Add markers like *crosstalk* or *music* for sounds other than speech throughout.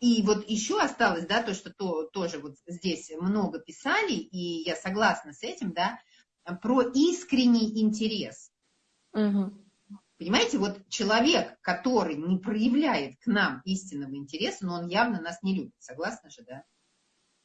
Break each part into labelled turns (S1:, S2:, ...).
S1: И вот еще осталось, да, то, что то, тоже вот здесь много писали, и я согласна с этим, да, про искренний интерес. Угу. Понимаете, вот человек, который не проявляет к нам истинного интереса, но он явно нас не любит, согласны же, да?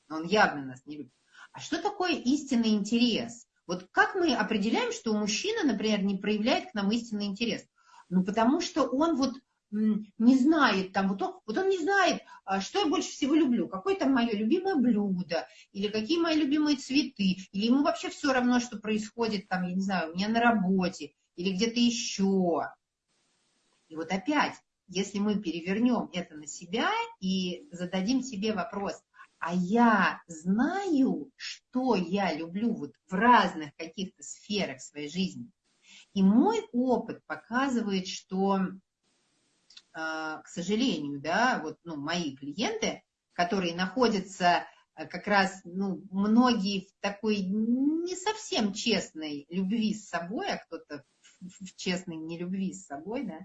S1: Но он явно нас не любит. А что такое истинный интерес? Вот как мы определяем, что мужчина, например, не проявляет к нам истинный интерес? Ну, потому что он вот не знает, там, вот он, вот он не знает, а, что я больше всего люблю, какое там мое любимое блюдо, или какие мои любимые цветы, или ему вообще все равно, что происходит там, я не знаю, у меня на работе, или где-то еще. И вот опять, если мы перевернем это на себя и зададим себе вопрос, а я знаю, что я люблю вот в разных каких-то сферах своей жизни. И мой опыт показывает, что к сожалению, да, вот, ну, мои клиенты, которые находятся а, как раз, ну, многие в такой не совсем честной любви с собой, а кто-то в честной нелюбви с собой, да,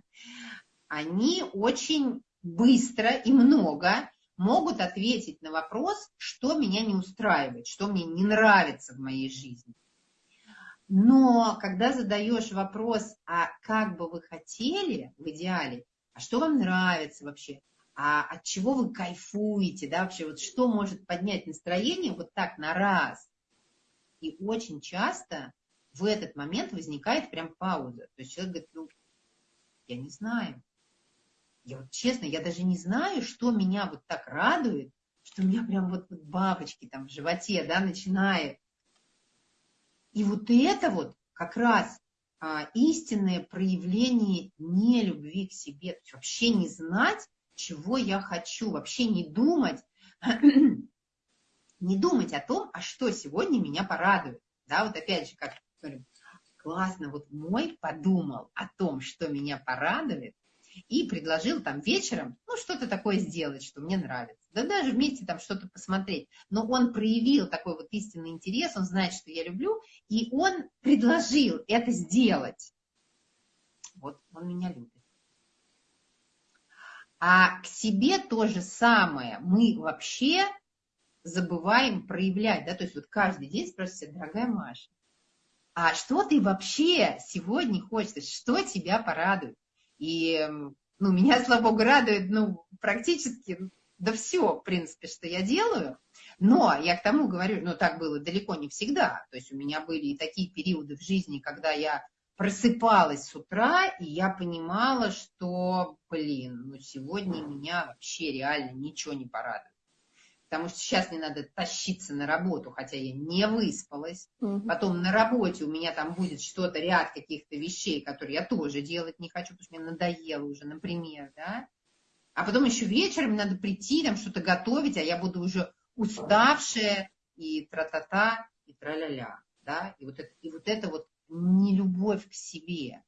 S1: они очень быстро и много могут ответить на вопрос, что меня не устраивает, что мне не нравится в моей жизни. Но когда задаешь вопрос, а как бы вы хотели в идеале, а что вам нравится вообще, а от чего вы кайфуете, да, вообще, вот что может поднять настроение вот так на раз. И очень часто в этот момент возникает прям пауза. То есть человек говорит, ну, я не знаю. Я вот честно, я даже не знаю, что меня вот так радует, что у меня прям вот, вот бабочки там в животе, да, начинает. И вот это вот как раз истинное проявление не любви к себе, то есть вообще не знать, чего я хочу, вообще не думать, *clears throat* не думать о том, а что сегодня меня порадует. Да, вот опять же, как говорю, классно, вот мой подумал о том, что меня порадует, и предложил там вечером, ну, что-то такое сделать, что мне нравится. Да даже вместе там что-то посмотреть. Но он проявил такой вот истинный интерес, он знает, что я люблю, и он предложил это сделать. Вот он меня любит. А к себе то же самое мы вообще забываем проявлять, да, то есть вот каждый день спрашивают, дорогая Маша, а что ты вообще сегодня хочешь, что тебя порадует? И ну, меня, слава богу, радует ну, практически да все, в принципе, что я делаю. Но я к тому говорю, ну так было далеко не всегда. То есть у меня были и такие периоды в жизни, когда я просыпалась с утра, и я понимала, что, блин, ну сегодня меня вообще реально ничего не порадует потому что сейчас мне надо тащиться на работу, хотя я не выспалась. Угу. Потом на работе у меня там будет что-то, ряд каких-то вещей, которые я тоже делать не хочу, потому что мне надоело уже, например, да. А потом еще вечером надо прийти, там что-то готовить, а я буду уже уставшая, и тра-та-та, и тра-ля-ля, да. И вот это, и вот это вот нелюбовь к себе.